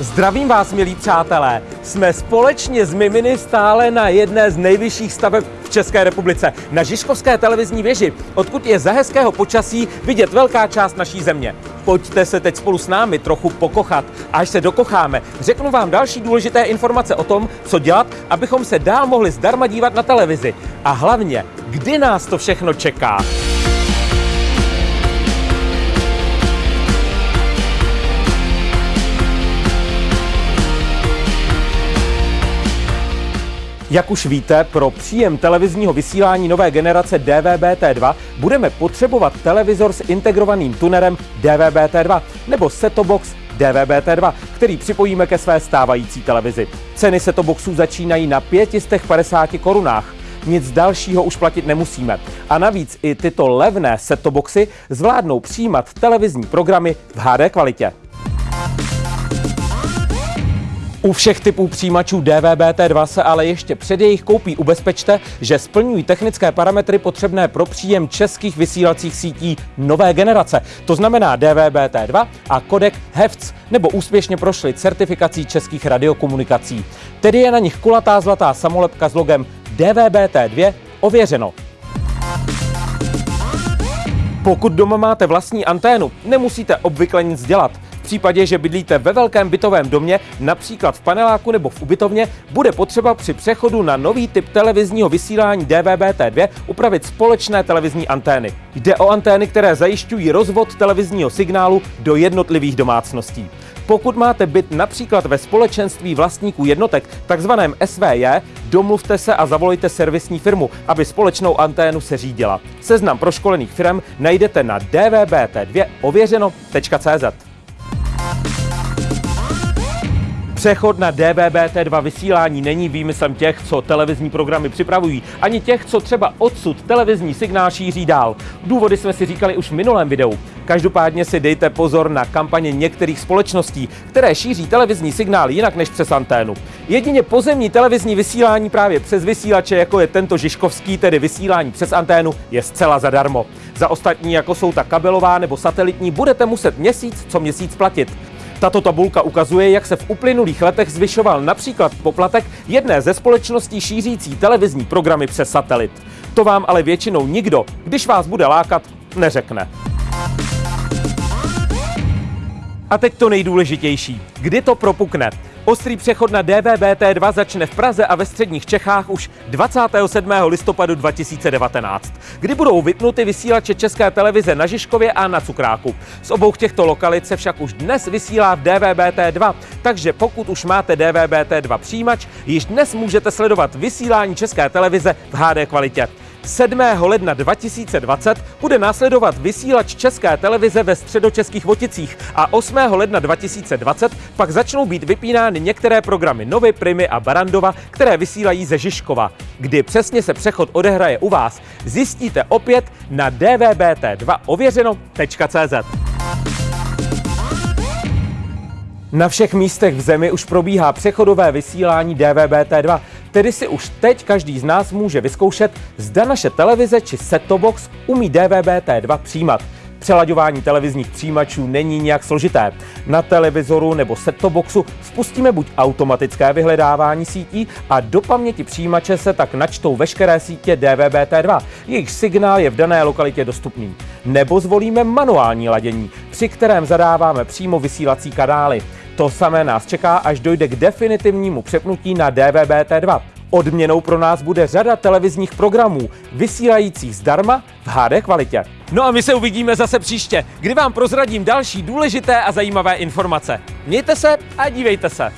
Zdravím vás, milí přátelé. Jsme společně s Miminy stále na jedné z nejvyšších staveb v České republice, na Žižkovské televizní věži, odkud je za hezkého počasí vidět velká část naší země. Pojďte se teď spolu s námi trochu pokochat. Až se dokocháme, řeknu vám další důležité informace o tom, co dělat, abychom se dál mohli zdarma dívat na televizi. A hlavně, kdy nás to všechno čeká. Jak už víte, pro příjem televizního vysílání nové generace DVB-T2 budeme potřebovat televizor s integrovaným tunerem DVB-T2 nebo setobox DVB-T2, který připojíme ke své stávající televizi. Ceny setoboxů začínají na 550 korunách. Nic dalšího už platit nemusíme. A navíc i tyto levné setoboxy zvládnou přijímat televizní programy v HD kvalitě. U všech typů přijímačů DVB-T2 se ale ještě před jejich koupí ubezpečte, že splňují technické parametry potřebné pro příjem českých vysílacích sítí nové generace. To znamená DVB-T2 a kodek HEVC, nebo úspěšně prošli certifikací českých radiokomunikací. Tedy je na nich kulatá zlatá samolepka s logem DVB-T2 ověřeno. Pokud doma máte vlastní anténu, nemusíte obvykle nic dělat případě, že bydlíte ve velkém bytovém domě, například v paneláku nebo v ubytovně, bude potřeba při přechodu na nový typ televizního vysílání DVB-T2 upravit společné televizní antény. Jde o antény, které zajišťují rozvod televizního signálu do jednotlivých domácností. Pokud máte byt například ve společenství vlastníků jednotek, takzvaném SVJ, domluvte se a zavolejte servisní firmu, aby společnou anténu se řídila. Seznam proškolených firm najdete na dvbt2 Přechod na DVB-T2 vysílání není výmyslem těch, co televizní programy připravují, ani těch, co třeba odsud televizní signál šíří dál. Důvody jsme si říkali už v minulém videu. Každopádně si dejte pozor na kampaně některých společností, které šíří televizní signál jinak než přes anténu. Jedině pozemní televizní vysílání právě přes vysílače, jako je tento Žižkovský, tedy vysílání přes anténu, je zcela zadarmo. Za ostatní, jako jsou ta kabelová nebo satelitní, budete muset měsíc co měsíc platit. Tato tabulka ukazuje, jak se v uplynulých letech zvyšoval například poplatek jedné ze společností šířící televizní programy přes satelit. To vám ale většinou nikdo, když vás bude lákat, neřekne. A teď to nejdůležitější. Kdy to propukne? Ostrý přechod na DVB-T2 začne v Praze a ve středních Čechách už 27. listopadu 2019, kdy budou vypnuty vysílače České televize na Žižkově a na Cukráku. Z obou těchto lokalit se však už dnes vysílá v DVB-T2, takže pokud už máte DVB-T2 přijímač, již dnes můžete sledovat vysílání České televize v HD kvalitě. 7. ledna 2020 bude následovat vysílač České televize ve středočeských Voticích a 8. ledna 2020 pak začnou být vypínány některé programy Novy, Primy a Barandova, které vysílají ze Žižkova. Kdy přesně se přechod odehraje u vás, zjistíte opět na dvbt2 ověřeno.cz. Na všech místech v zemi už probíhá přechodové vysílání DVB-T2, tedy si už teď každý z nás může vyzkoušet, zda naše televize či set-top box umí DVB-T2 přijímat. Přelaďování televizních přijímačů není nějak složité. Na televizoru nebo set-top boxu spustíme buď automatické vyhledávání sítí a do paměti přijímače se tak načtou veškeré sítě DVB-T2. Jejich signál je v dané lokalitě dostupný. Nebo zvolíme manuální ladění, při kterém zadáváme přímo vysílací kanály. To samé nás čeká, až dojde k definitivnímu přepnutí na DVB-T2. Odměnou pro nás bude řada televizních programů, vysílajících zdarma v HD kvalitě. No a my se uvidíme zase příště, kdy vám prozradím další důležité a zajímavé informace. Mějte se a dívejte se.